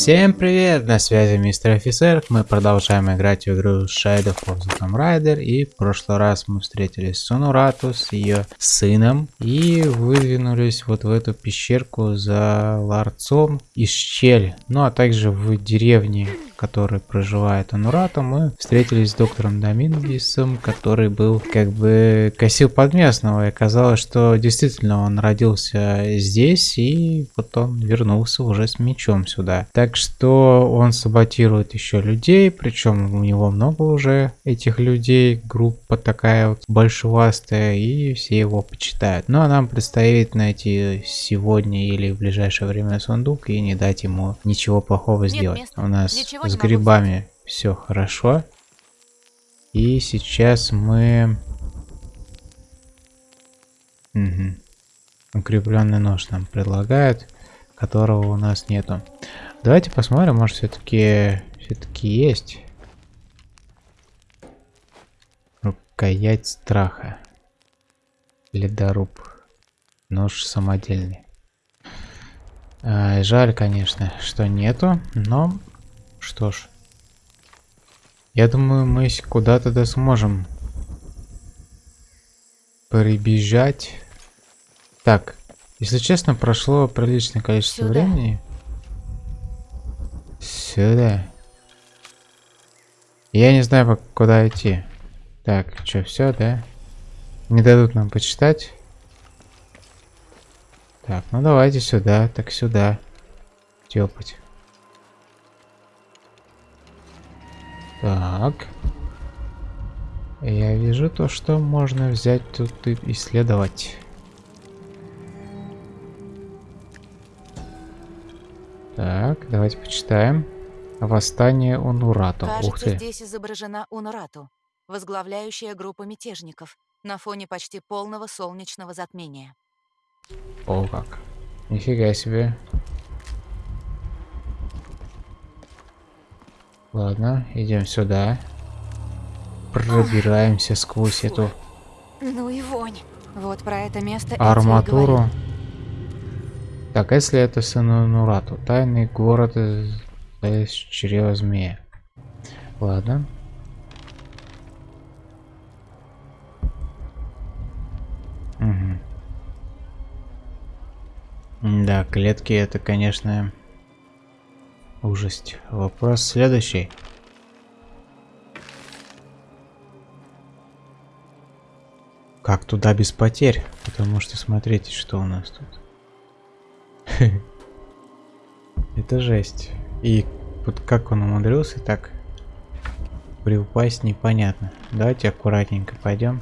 Всем привет, на связи мистер офицер, мы продолжаем играть в игру Shadow of the Tomb Raider. И в прошлый раз мы встретились с Сонурату, с ее сыном. И выдвинулись вот в эту пещерку за ларцом из щель, ну а также в деревне, в которой проживает Онурата, мы встретились с доктором Домингисом, который был как бы косил под местного и оказалось, что действительно он родился здесь и вот он вернулся уже с мечом сюда. Так что он саботирует еще людей, причем у него много уже этих людей, группа такая вот большевастая, и все его почитают. Ну а нам предстоит найти сегодня или в ближайшее время сундук и не дать ему ничего плохого Нет сделать. Места. У нас с грибами все хорошо. И сейчас мы... Угу. Укрепленный нож нам предлагают, которого у нас нету. Давайте посмотрим, может все-таки все-таки есть. Рукоять страха. Ледоруб. Нож самодельный. А, жаль, конечно, что нету, но что ж. Я думаю, мы куда-то да сможем прибежать. Так, если честно, прошло приличное количество Сюда. времени. Сюда. Я не знаю, куда идти. Так, что, все, да? Не дадут нам почитать. Так, ну давайте сюда, так сюда. Тёпать. Так. Я вижу то, что можно взять тут и исследовать. Так, давайте почитаем. Восстание Унурату. Кажется, Ух ты. здесь изображена Унурату, возглавляющая группу мятежников на фоне почти полного солнечного затмения. О как. Нифига себе. Ладно, идем сюда. Пробираемся сквозь эту... Ну и вонь. Вот про это место Арматуру. Так, а если это Санурату? Тайный город из, из чрева змея. Ладно. Угу. Да, клетки это, конечно, ужасть. Вопрос следующий. Как туда без потерь? Потому что смотрите, что у нас тут. Это жесть. И вот как он умудрился так приупасть, непонятно. Давайте аккуратненько пойдем.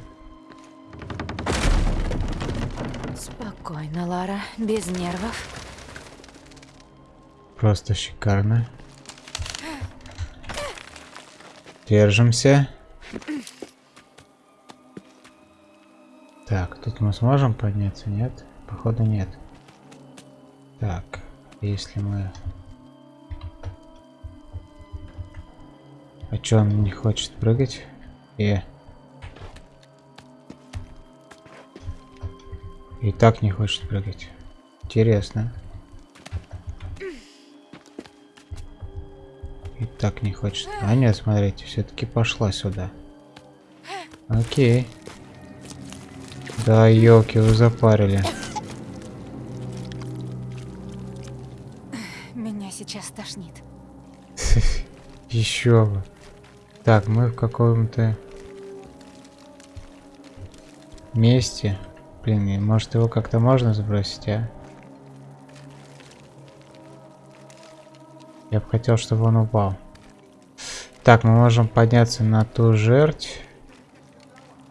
Спокойно, Лара, без нервов. Просто шикарно. Держимся. Так, тут мы сможем подняться, нет? Походу нет. Так, если мы... А чё он не хочет прыгать? И... И так не хочет прыгать. Интересно. И так не хочет. А нет, смотрите, все-таки пошла сюда. Окей. Да, елки, вы запарили. сейчас тошнит. Еще бы. Так, мы в каком-то месте. Блин, может его как-то можно сбросить, а? Я бы хотел, чтобы он упал. Так, мы можем подняться на ту жерть.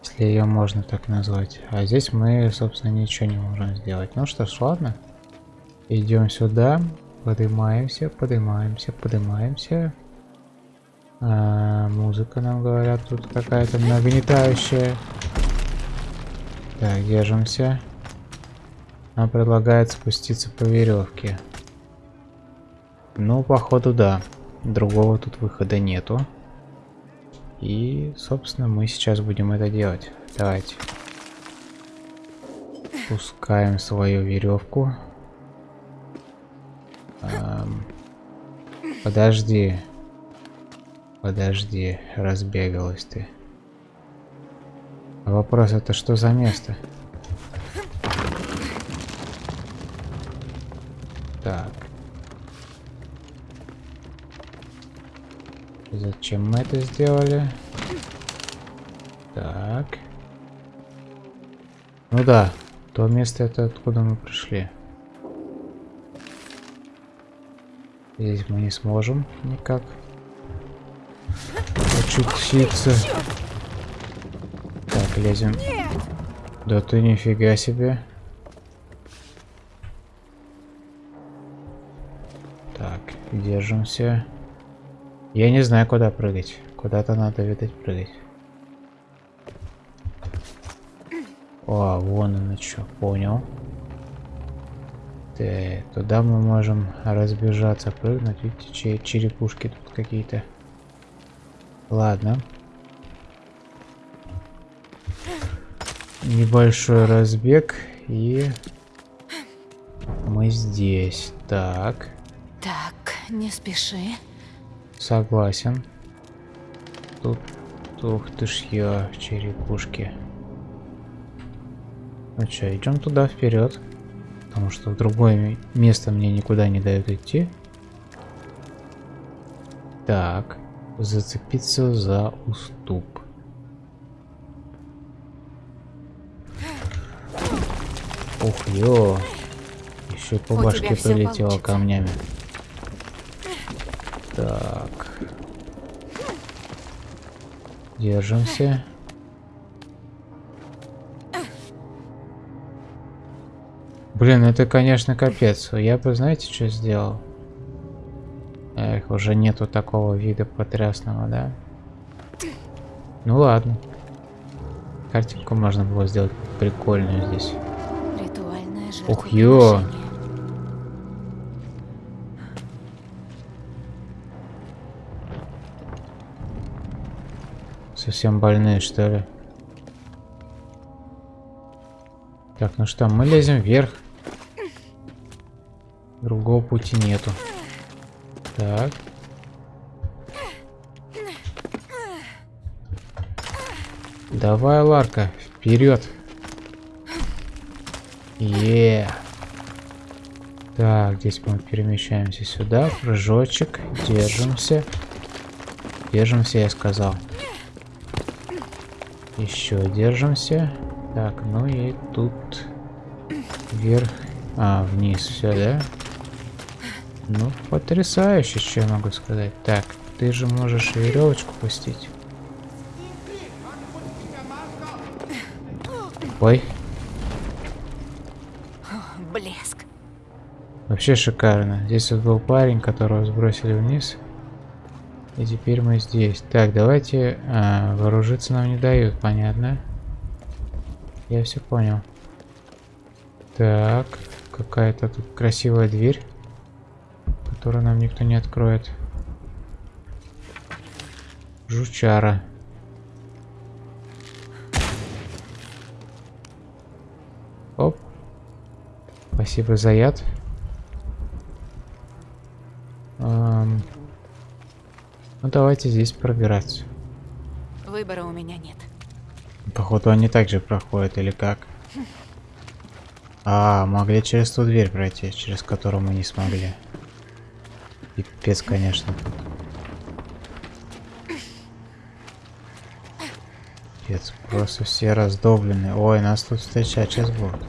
Если ее можно так назвать. А здесь мы, собственно, ничего не можем сделать. Ну что ж, ладно. Идем сюда. Поднимаемся, поднимаемся, поднимаемся. А, музыка нам говорят тут какая-то нагнетающая. Так, держимся. Нам предлагает спуститься по веревке. Ну, походу, да. Другого тут выхода нету. И, собственно, мы сейчас будем это делать. Давайте. Пускаем свою веревку. Подожди. Подожди, разбегалась ты. А вопрос это что за место? Так. Зачем мы это сделали? Так. Ну да, то место это откуда мы пришли. Здесь мы не сможем никак очутиться. Так, лезем. Да ты нифига себе. Так, держимся. Я не знаю, куда прыгать. Куда-то надо, видать, прыгать. О, вон оно что, понял. Так, туда мы можем разбежаться, прыгнуть. Видите, черепушки тут какие-то. Ладно. Небольшой разбег и мы здесь. Так. Так, не спеши. Согласен. Тут, ух ты ж я, черепушки. Ну что, идем туда вперед. Потому что в другое место мне никуда не дают идти. Так. Зацепиться за уступ. Ух, ё. Еще по У башке прилетело камнями. Так. Держимся. Блин, это, конечно, капец. Я бы, знаете, что сделал? Эх, уже нету такого вида потрясного, да? Ну ладно. Картинку можно было сделать прикольную здесь. Ух, ё. Совсем больные, что ли? Так, ну что, мы лезем вверх. Другого пути нету. Так. Давай, Ларка, вперед. Е. Так, здесь мы перемещаемся сюда. Прыжочек. Держимся. Держимся, я сказал. Еще держимся. Так, ну и тут вверх. А, вниз все, да? Ну, потрясающе, что я могу сказать. Так, ты же можешь веревочку пустить. Ой, Блеск. вообще шикарно. Здесь вот был парень, которого сбросили вниз. И теперь мы здесь. Так, давайте... а, вооружиться нам не дают, понятно. Я все понял. Так, какая-то тут красивая дверь, которую нам никто не откроет. Жучара. Оп. Спасибо за яд. Ну давайте здесь пробираться. Выбора у меня нет. Походу они также проходят или как? А, могли через ту дверь пройти, через которую мы не смогли. Пипец, конечно. Пипец, просто все раздоблены. Ой, нас тут встречать сейчас будут.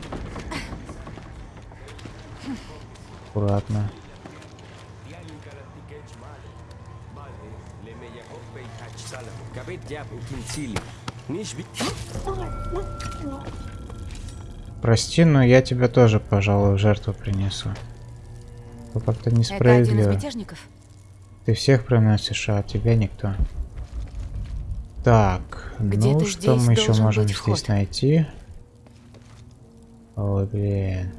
Аккуратно. Прости, но я тебя тоже, пожалуй, в жертву принесу. Это как-то несправедливо. Ты всех приносишь, а тебя никто. Так, ну что мы еще можем здесь найти? Ой, блин.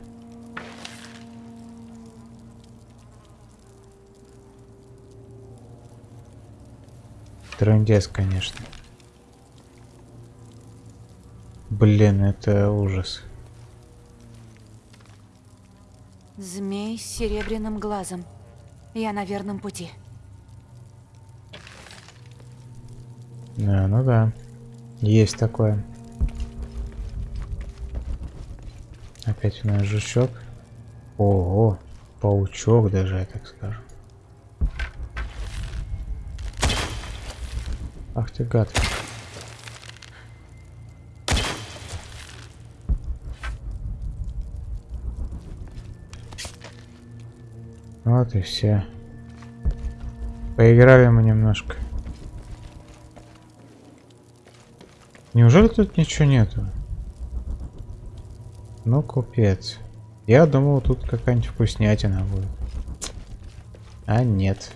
Трындец, конечно. Блин, это ужас. Змей с серебряным глазом. Я на верном пути. Да, ну да. Есть такое. Опять у нас жучок. Ого, паучок даже, я так скажу. Ах ты гад. Вот и все. Поиграли мы немножко. Неужели тут ничего нету? Ну, купец. Я думал, тут какая-нибудь вкуснятина будет. А нет.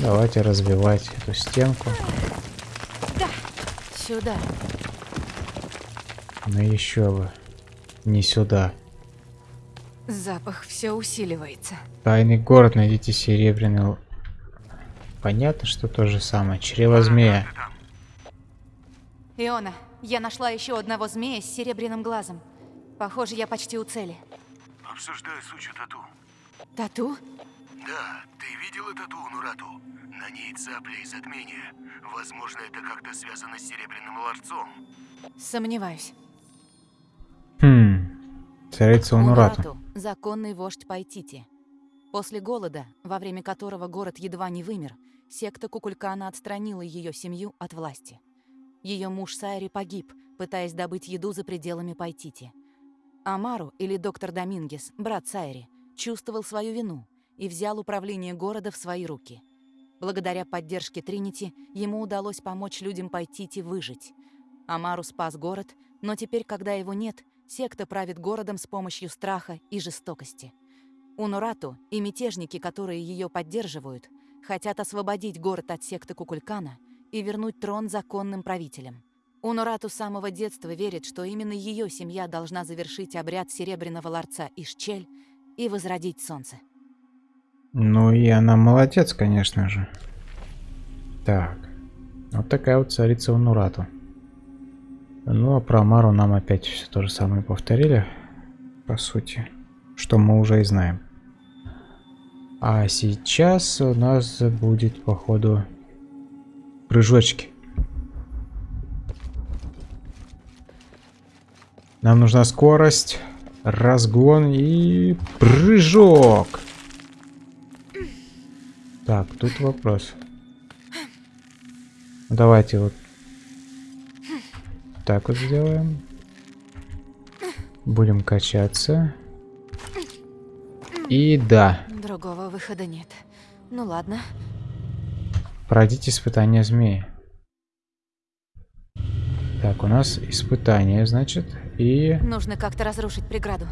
Давайте разбивать эту стенку. Сюда. Ну еще бы. Не сюда. Запах все усиливается. Тайный город, найдите серебряный... Понятно, что то же самое. Чрево змея. Иона, я нашла еще одного змея с серебряным глазом. Похоже, я почти у цели. Обсуждаю сучью тату. Тату? Да, ты видела тату Нурату? На ней цапли и затмение. Возможно, это как-то связано с Серебряным Ларцом. Сомневаюсь. Хм. Царица Унурату. Унурату – законный вождь Пайтити. После голода, во время которого город едва не вымер, секта Кукулькана отстранила ее семью от власти. Ее муж Сайри погиб, пытаясь добыть еду за пределами Пайтити. Амару, или доктор Домингес, брат Сайри, чувствовал свою вину и взял управление города в свои руки. Благодаря поддержке Тринити ему удалось помочь людям Пайтити выжить. Амару спас город, но теперь, когда его нет, секта правит городом с помощью страха и жестокости. Унурату и мятежники, которые ее поддерживают, хотят освободить город от секты Кукулькана и вернуть трон законным правителям. Унурату с самого детства верит, что именно ее семья должна завершить обряд Серебряного Ларца Ишчель и возродить солнце. Ну и она молодец, конечно же. Так. Вот такая вот царица Унурату. Ну а про Мару нам опять все то же самое повторили. По сути. Что мы уже и знаем. А сейчас у нас будет, походу, прыжочки. Нам нужна скорость, разгон и прыжок. Так, тут вопрос. Давайте вот так вот сделаем. Будем качаться. И да, Другого выхода нет. Ну ладно. пройдите испытание змеи. Так, у нас испытание, значит, и... Нужно как-то разрушить преграду.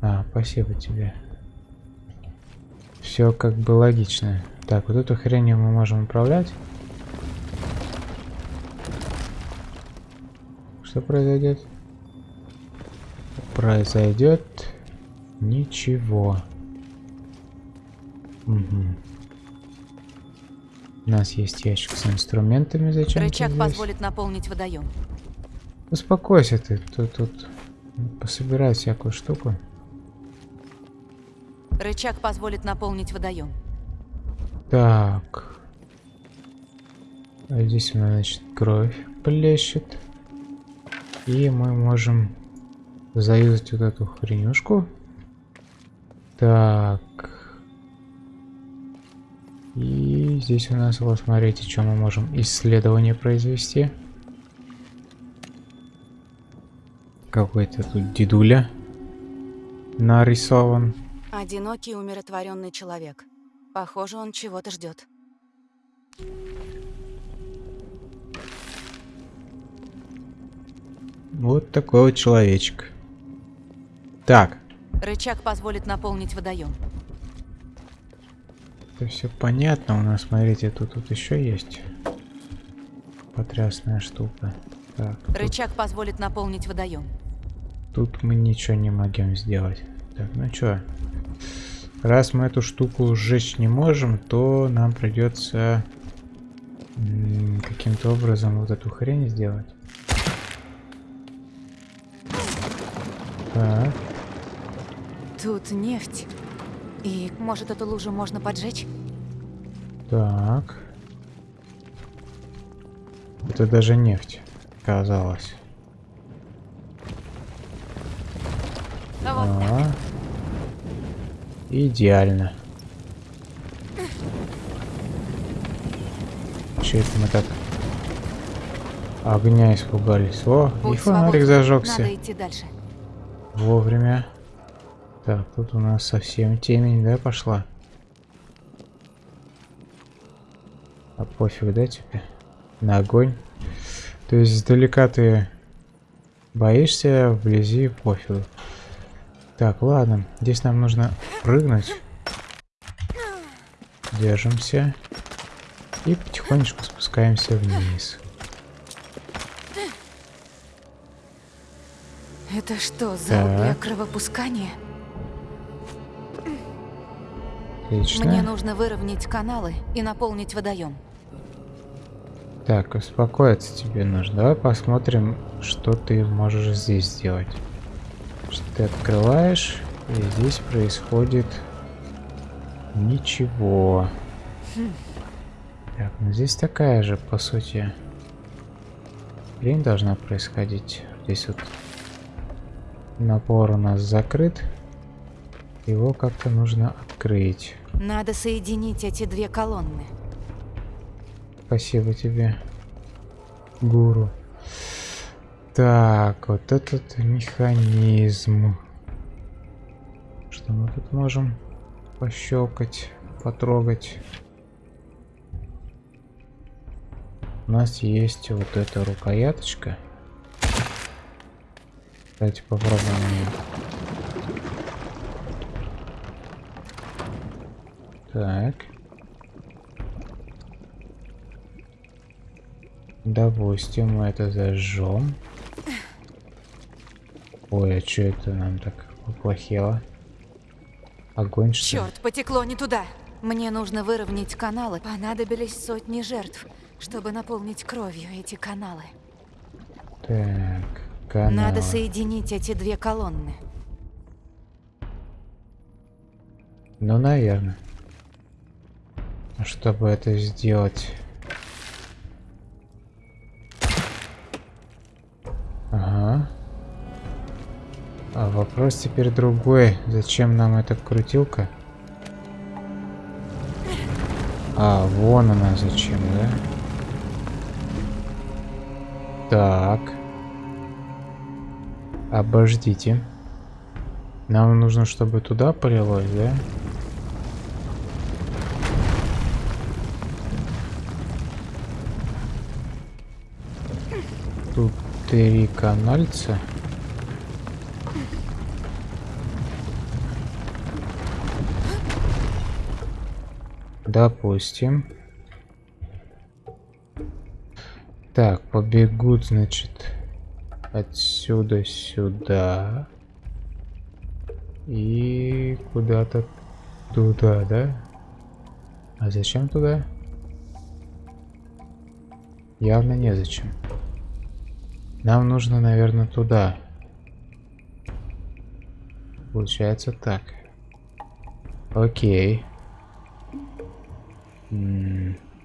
А, спасибо тебе. Все как бы логично. Так, вот эту хренью мы можем управлять. Что произойдет? Произойдет ничего. Угу. У нас есть ящик с инструментами. Зачем Рычаг позволит наполнить водоем. Успокойся ты. Тут, тут пособирай всякую штуку. Рычаг позволит наполнить водоем. Так. А здесь у нас, значит, кровь плещет. И мы можем заюзать вот эту хренюшку. Так. И здесь у нас, вот смотрите, что мы можем исследование произвести. Какой-то тут дедуля нарисован. Одинокий умиротворенный человек. Похоже, он чего-то ждет. Вот такой вот человечек. Так, Рычаг позволит наполнить водоем. это все понятно. У нас, смотрите, тут, тут еще есть потрясная штука. Так, тут, Рычаг позволит наполнить водоем. тут мы ничего не можем сделать. Так, ну чё? Раз мы эту штуку сжечь не можем, то нам придется каким-то образом вот эту хрень сделать. Так, Тут нефть. И, может, эту лужу можно поджечь? так. Это даже нефть казалось. А вот А. Идеально. Че это мы так огня испугались? О, и Путь фонарик свободен. зажегся. Надо идти дальше. Вовремя. Так, тут у нас совсем темень, да, пошла? А пофиг, да, тебе? На огонь. То есть издалека ты боишься, вблизи пофигу. Так, ладно. Здесь нам нужно прыгнуть. Держимся. И потихонечку спускаемся вниз. Это что, зал Так. для кровопускания? Отлично. Мне нужно выровнять каналы и наполнить водоем. Так, успокоиться тебе нужно. Давай посмотрим, что ты можешь здесь сделать. Что ты открываешь, и здесь происходит ничего. Так, ну здесь такая же, по сути, хрень должна происходить. Здесь вот напор у нас закрыт. Его как-то нужно открыть. Надо соединить эти две колонны. Спасибо тебе, гуру. Так, вот этот механизм. Что мы тут можем пощелкать, потрогать? У нас есть вот эта рукояточка. Давайте попробуем ее. Так. Допустим, мы это зажжем. Ой, а что это нам так поплохело? Огонь что? Черт, потекло не туда. Мне нужно выровнять каналы. Понадобились сотни жертв, чтобы наполнить кровью эти каналы. Так, каналы. Надо соединить эти две колонны. Ну, наверное. Чтобы это сделать... А вопрос теперь другой. Зачем нам эта крутилка? А, вон она зачем, да? Так. Обождите. Нам нужно, чтобы туда полилось, да? Тут три канальца. Допустим. Так, побегут, значит, отсюда сюда. И куда-то туда, да? А зачем туда? Явно незачем. Нам нужно, наверное, туда. Получается так. Окей.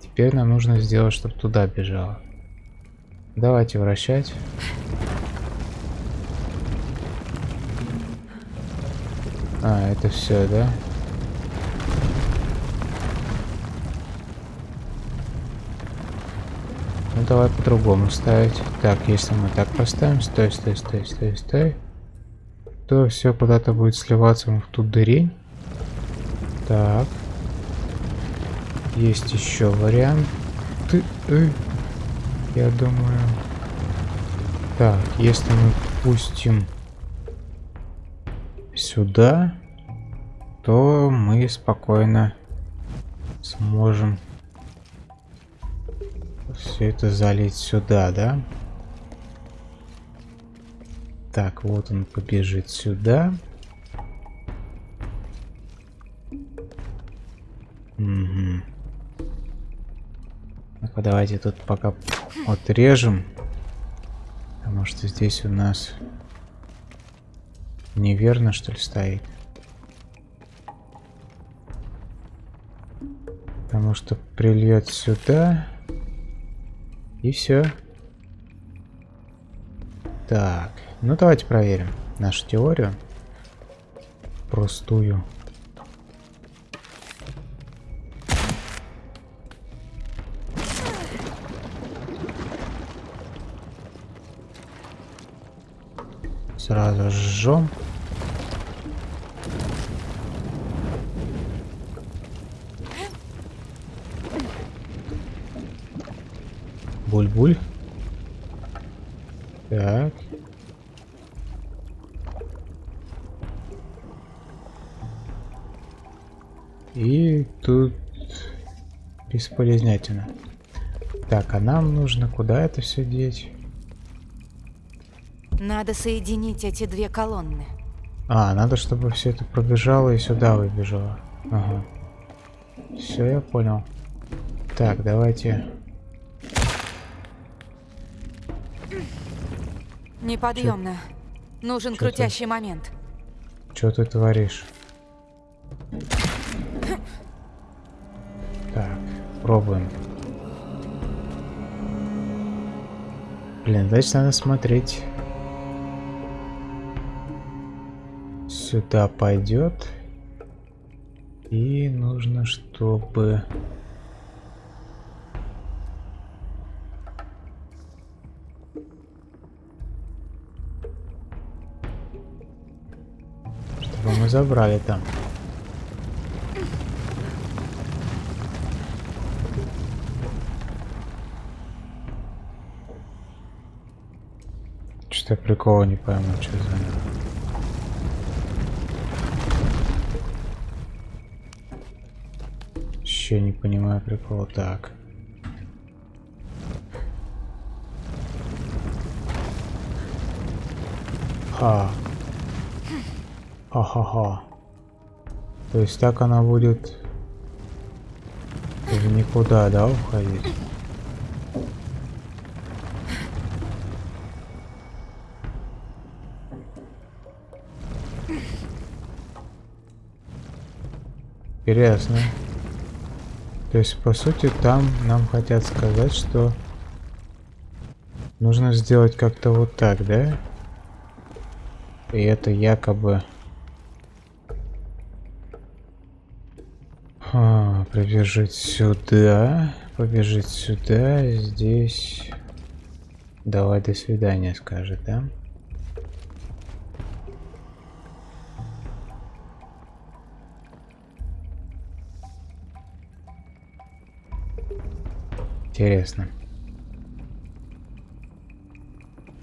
Теперь нам нужно сделать, чтобы туда бежало. Давайте вращать. А, это все, да? Ну давай по-другому ставить. Так, если мы так поставим, стой, стой, стой, стой, стой, то все куда-то будет сливаться в ту дырень. Так. Есть еще вариант. Ты, э, я думаю. Так, если мы пустим сюда, то мы спокойно сможем все это залить сюда, да? Так, вот он побежит сюда. Угу. Ну-ка, давайте тут пока отрежем. Потому что здесь у нас неверно, что ли, стоит. Потому что прильет сюда. И все. Так, ну давайте проверим нашу теорию. Простую. Сразу жжем. Буль-буль. Так. И тут бесполезнятина. Так, а нам нужно куда это все деть? Надо соединить эти две колонны. А, надо, чтобы все это пробежало и сюда выбежало. Ага. Все, я понял. Так, давайте. Неподъемно. Нужен Чё ты? крутящий момент. Что ты творишь? Так, пробуем. Блин, значит надо смотреть. Сюда пойдет. И нужно, чтобы... Чтобы мы забрали там. Что-то прикола не пойму, что за... Еще не понимаю прикола. Так. Ха. Ха-ха-ха. То есть так она будет в никуда, да, уходить? Интересно. То есть, по сути, там нам хотят сказать, что нужно сделать как-то вот так, да? И это якобы... А, побежит сюда, побежит сюда, здесь... Давай до свидания, скажет, да? Интересно.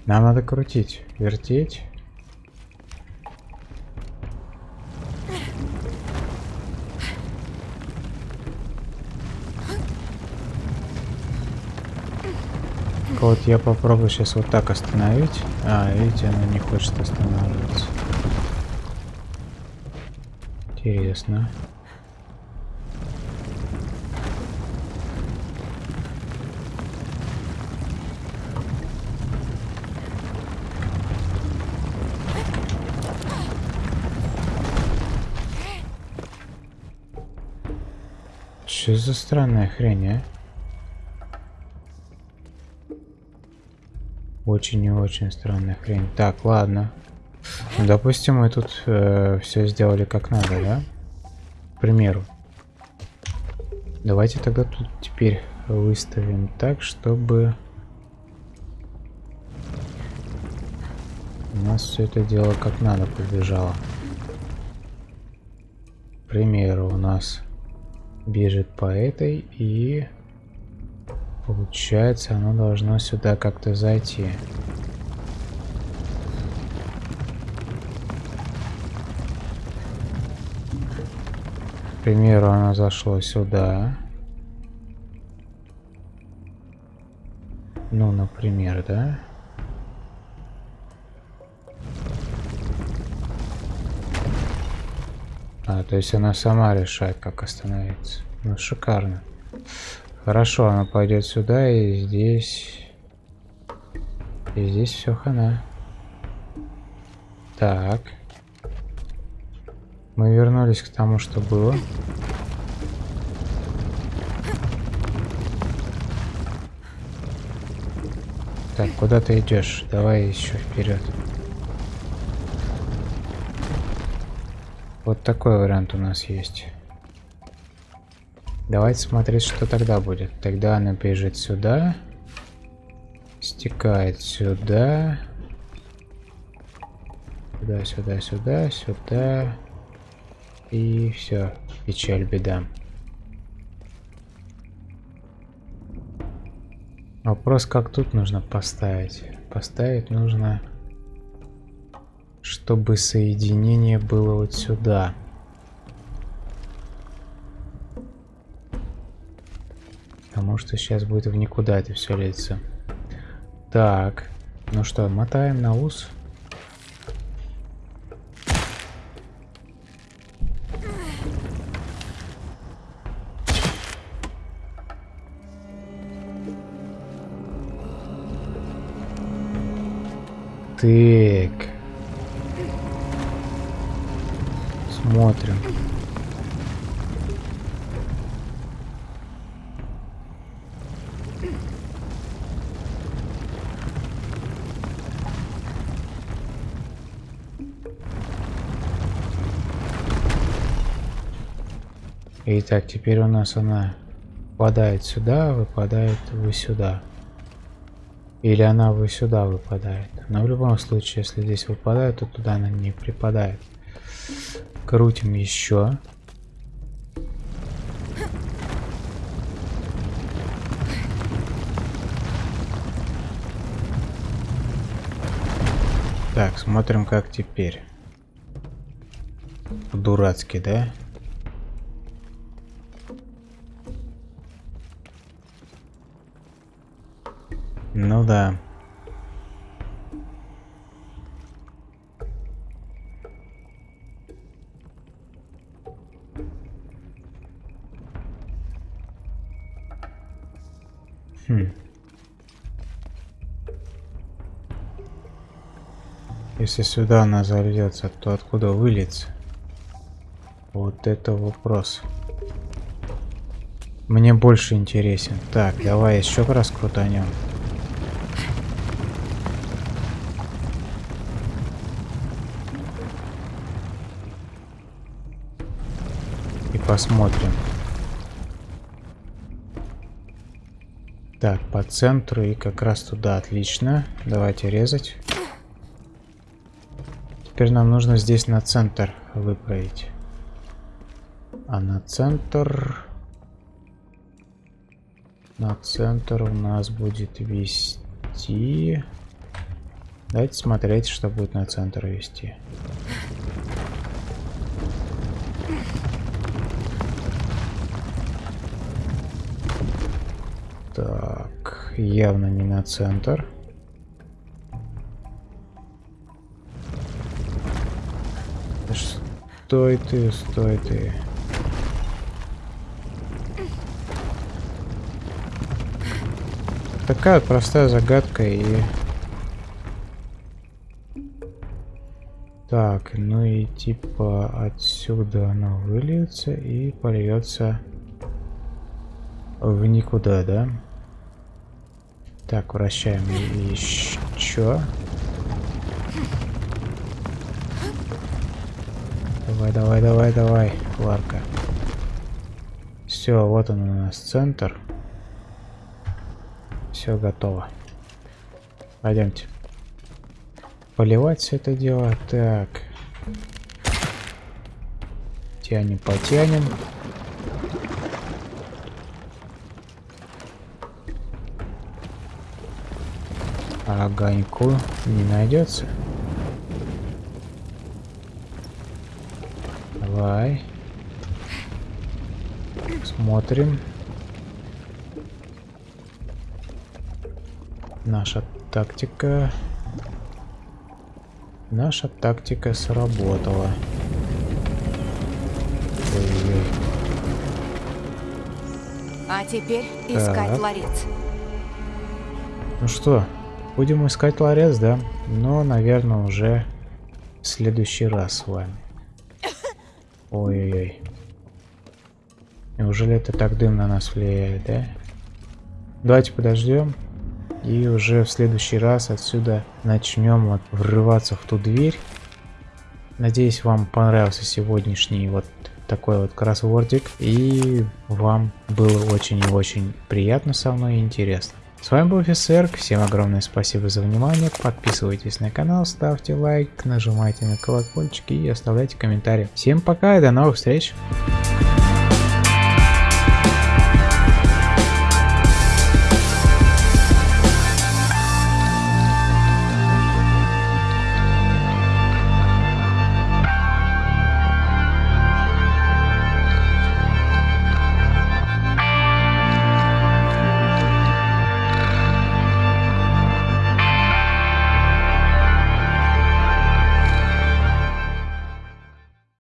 Нам надо крутить, вертеть. Вот я попробую сейчас вот так остановить. А, видите, она не хочет останавливаться. Интересно. Что за странная хрень, а? Очень и очень странная хрень. Так, ладно. Допустим, мы тут э, все сделали как надо, да? К примеру. Давайте тогда тут теперь выставим так, чтобы у нас все это дело как надо побежало. К примеру, у нас бежит по этой и получается оно должно сюда как-то зайти. К примеру, оно зашло сюда. Ну, например, да? А, то есть она сама решает, как остановиться. Ну, шикарно. Хорошо, она пойдет сюда и здесь... И здесь все хана. Так. Мы вернулись к тому, что было. Так, куда ты идешь? Давай еще вперед. Вот такой вариант у нас есть. Давайте смотреть, что тогда будет. Тогда она бежит сюда. Стекает сюда. Сюда, сюда, сюда, сюда. И все. Печаль, беда. Вопрос, как тут нужно поставить. Поставить нужно, чтобы соединение было вот сюда. Потому что сейчас будет в никуда это все литься. Так. Ну что, мотаем на ус. Так. Смотрим. Итак, теперь у нас она выпадает сюда, выпадает вы сюда. Или она вы сюда выпадает. Но в любом случае, если здесь выпадает, то туда она не припадает. Крутим еще. Так, смотрим, как теперь. Дурацкий, да? Ну да. Если сюда она зальется, то откуда выльется? Вот это вопрос. Мне больше интересен. Так, давай еще раз крутанем. И посмотрим. Так, по центру и как раз туда. Отлично. Давайте резать. Теперь нам нужно здесь на центр выправить. А на центр... На центр у нас будет вести... Давайте смотреть, что будет на центр вести. Так, явно не на центр. Стой ты, стой ты. Такая простая загадка и... Так, ну и типа отсюда оно выльется и польется в никуда, да? Так, вращаем еще. Давай, давай, давай, давай, Кларка. Все, вот он у нас центр. Все готово. Пойдемте. Поливать все это дело. Так. Тянем, потянем. огоньку не найдется. Давай. Смотрим. Наша тактика... Наша тактика сработала. Ой -ой. А теперь искать так. ларец. Ну что, Будем искать ларец, да? Но, наверное, уже в следующий раз с вами. Ой-ой-ой. Неужели это так дым на нас влияет, да? Давайте подождем. И уже в следующий раз отсюда начнем вот врываться в ту дверь. Надеюсь, вам понравился сегодняшний вот такой вот кроссвордик. И вам было очень и очень приятно со мной и интересно. С вами был офицер, всем огромное спасибо за внимание, подписывайтесь на канал, ставьте лайк, нажимайте на колокольчик и оставляйте комментарии. Всем пока и до новых встреч!